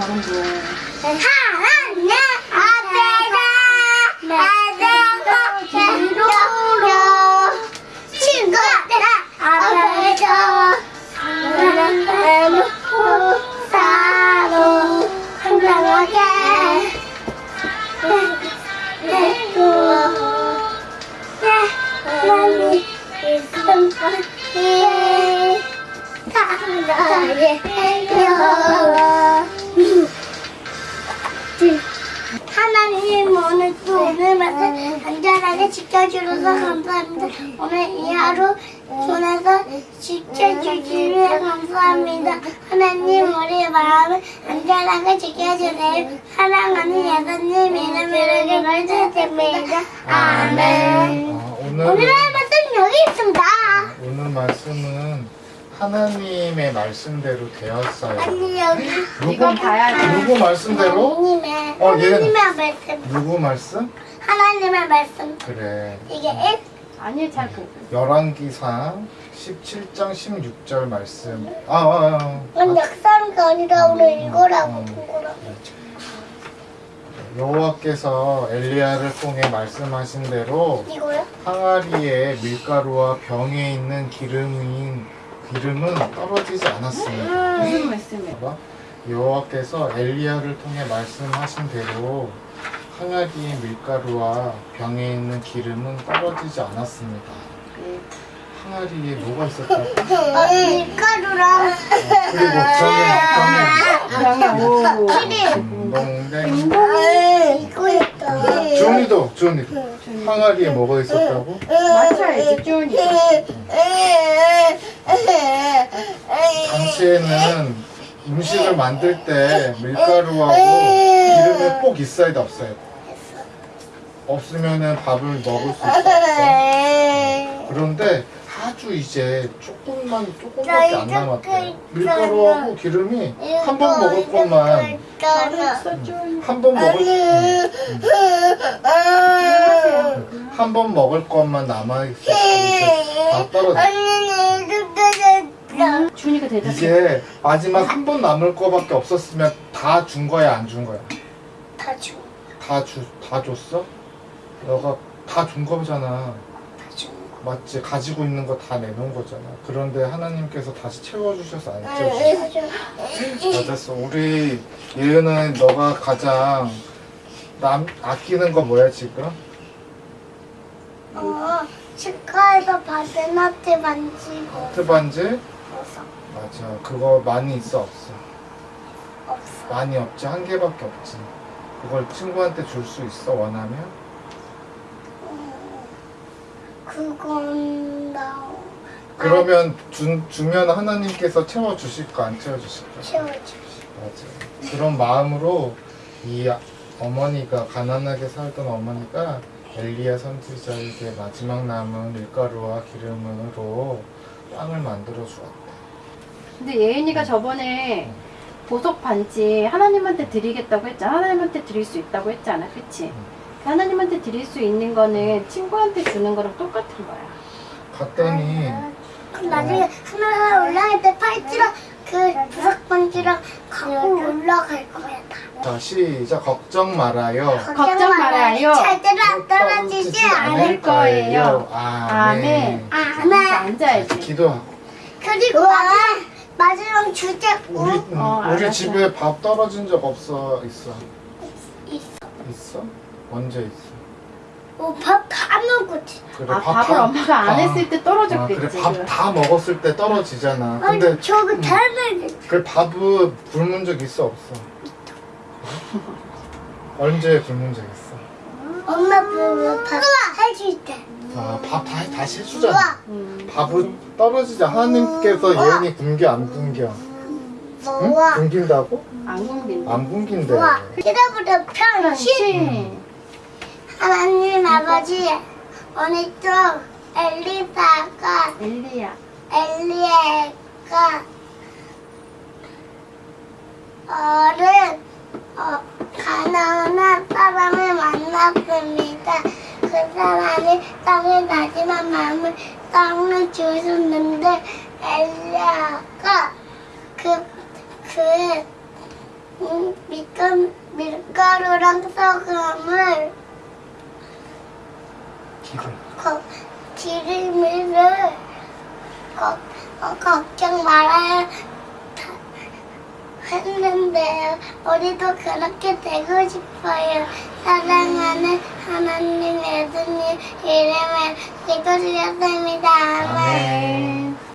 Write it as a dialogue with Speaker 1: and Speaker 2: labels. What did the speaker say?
Speaker 1: 잘한다.
Speaker 2: 하나 하나님 오늘 또 오늘만 안전하게 지켜주셔서 감사합니다. 오늘 이 하루 보내서 지켜주시면 감사합니다. 하나님 우리의 마음을 안전하게 지켜주세요. 사랑하는 예수님 이름으로 기도드립니다. 아멘.
Speaker 3: 아, 오늘
Speaker 2: 오늘의 말씀 여기 있습니다.
Speaker 3: 오늘 말씀은 하나님의 말씀대로 되었어요.
Speaker 2: 아니 여기
Speaker 1: 이건 봐야지.
Speaker 3: 누구 말씀대로?
Speaker 2: 하나님의
Speaker 3: 어, 얘는-
Speaker 2: 하나님의 말씀
Speaker 3: 누구 말씀?
Speaker 2: 하나님의 말씀
Speaker 3: 그래.
Speaker 2: 이게 일
Speaker 1: 아니 잘 보고.
Speaker 3: 열왕기상 17장 16절 말씀. 아, 아, 아.
Speaker 2: 이건 역사가 아니라 오늘 이거라고
Speaker 3: 음.
Speaker 2: 본 거라고
Speaker 3: 여호와께서 엘리야를 통해 말씀하신 대로
Speaker 2: 이거요?
Speaker 3: 항아리에 밀가루와 병에 있는 기름인 기름은 떨어지지 않았습니다.
Speaker 1: 무슨 말씀이야?
Speaker 3: 봐봐. 여호와께서 엘리야를 통해 말씀하신 대로 항아리의 밀가루와 병에 있는 기름은 떨어지지 않았습니다.
Speaker 1: 네.
Speaker 3: 항아리에 뭐가 있었다고?
Speaker 2: 어, 밀가루랑
Speaker 3: 그리고 병에
Speaker 1: 병에 오.
Speaker 2: 기름
Speaker 3: 병에
Speaker 2: 이거 있다
Speaker 3: 주은이도 주은이도 항아리에 뭐가 있었다고?
Speaker 1: 맞춰야지 쭈니.
Speaker 3: 당시에는 음식을 만들 때 밀가루하고 기름이 꼭 있어야 돼 없어야 돼? 없으면은 밥을 먹을 수 있어. 그런데 아주 이제 조금만 조금밖에 안 남았대. 밀가루하고 기름이 한 번 먹을 것만
Speaker 1: 잘했어 쭈니.
Speaker 3: 한번 먹을 한 번 먹을 것만 남아 있었고 이제 다 떨어져.
Speaker 1: 쭈니가 대답해.
Speaker 3: 이제 마지막 한 번 남을 거밖에 없었으면 다 준 거야 안 준 거야?
Speaker 2: 다 줘.
Speaker 3: 다 주 다 줬어? 너가 다 준 거잖아.
Speaker 2: 다 줘.
Speaker 3: 맞지? 가지고 있는 거 다 내놓은 거잖아. 그런데 하나님께서 다시 채워주셔서
Speaker 2: 안다
Speaker 3: 채워주셨어.
Speaker 2: 줘.
Speaker 3: 맞았어. 우리 예은은 너가 가장 남 아끼는 거 뭐야 지금?
Speaker 2: 어, 치과에서 받은 하트 반지
Speaker 3: 하트 반지?
Speaker 2: 없어.
Speaker 3: 맞아. 그거 많이 있어 없어?
Speaker 2: 없어.
Speaker 3: 많이 없지. 한 개밖에 없지. 그걸 친구한테 줄 수 있어 원하면?
Speaker 2: 그건 나
Speaker 3: 그러면 주, 주면 하나님께서 채워주실까 안 채워주실까?
Speaker 2: 채워줘.
Speaker 3: 맞아. 그런 마음으로 이 어머니가 가난하게 살던 어머니가 엘리야 선지자에게 마지막 남은 밀가루와 기름으로 빵을 만들어 주었다.
Speaker 1: 근데 예은이가 저번에 보석 반지 하나님한테 드리겠다고 했잖아. 하나님한테 드릴 수 있다고 했잖아. 그치? 하나님한테 드릴 수 있는 거는 친구한테 주는 거랑 똑같은 거야.
Speaker 3: 갔더니
Speaker 2: 그럼 나중에 하나 올라갈 때 팔찌랑 그 부석 반지랑 갖고 올라갈 거야 다.
Speaker 3: 자 시작 걱정 말아요.
Speaker 1: 걱정 말아요.
Speaker 2: 절대로 안 떨어지지 않을
Speaker 1: 거예요.
Speaker 3: 아멘.
Speaker 1: 아멘. 앉아야지.
Speaker 3: 기도하고
Speaker 2: 그리고 마지막 마지막 주제
Speaker 3: 우리
Speaker 2: 꼭
Speaker 3: 음,
Speaker 1: 어,
Speaker 3: 우리. 집에 밥 떨어진 적 없어 있어
Speaker 2: 있어.
Speaker 3: 있어 언제 있어?
Speaker 2: 밥다 먹었지.
Speaker 3: 그래
Speaker 1: 아,
Speaker 3: 밥
Speaker 1: 밥을
Speaker 3: 다-
Speaker 1: 엄마가 안
Speaker 3: 아,
Speaker 1: 했을 때
Speaker 3: 아,
Speaker 1: 떨어졌겠지.
Speaker 3: 그래 밥 다 먹었을 때 떨어지잖아.
Speaker 2: 아니
Speaker 3: 근데
Speaker 2: 저거
Speaker 3: 음.
Speaker 2: 다 먹었지.
Speaker 3: 그 밥은 굶은 적 있어 없어? 언제 굶은 적 있어?
Speaker 2: 엄마 밥다 해줄 때.
Speaker 3: 아밥 다 다시 해주잖아.
Speaker 1: 음.
Speaker 3: 밥은 떨어지자 하나님께서 예은이 굶겨 안 굶겨? 응? 굶긴다고?
Speaker 1: 안 굶긴다.
Speaker 3: 안 굶긴대.
Speaker 2: 기다보다 평신.
Speaker 1: 그렇지.
Speaker 2: 하나님 아버지 오늘 또 엘리사가
Speaker 1: 엘리야.
Speaker 2: 엘리에가 어른 사람을 만났습니다. 그 하나님 땅의 나지만 마음을 땅을 주셨는데 엘리야가 그, 그 음, 밀가루, 밀가루랑 소금을
Speaker 3: 기름.
Speaker 2: 거, 기름을 거, 어, 걱정 말아야 했는데요. 우리도 그렇게 되고 싶어요. 사랑하는 하나님 예수님 이름을 기도드렸습니다.
Speaker 3: 아멘.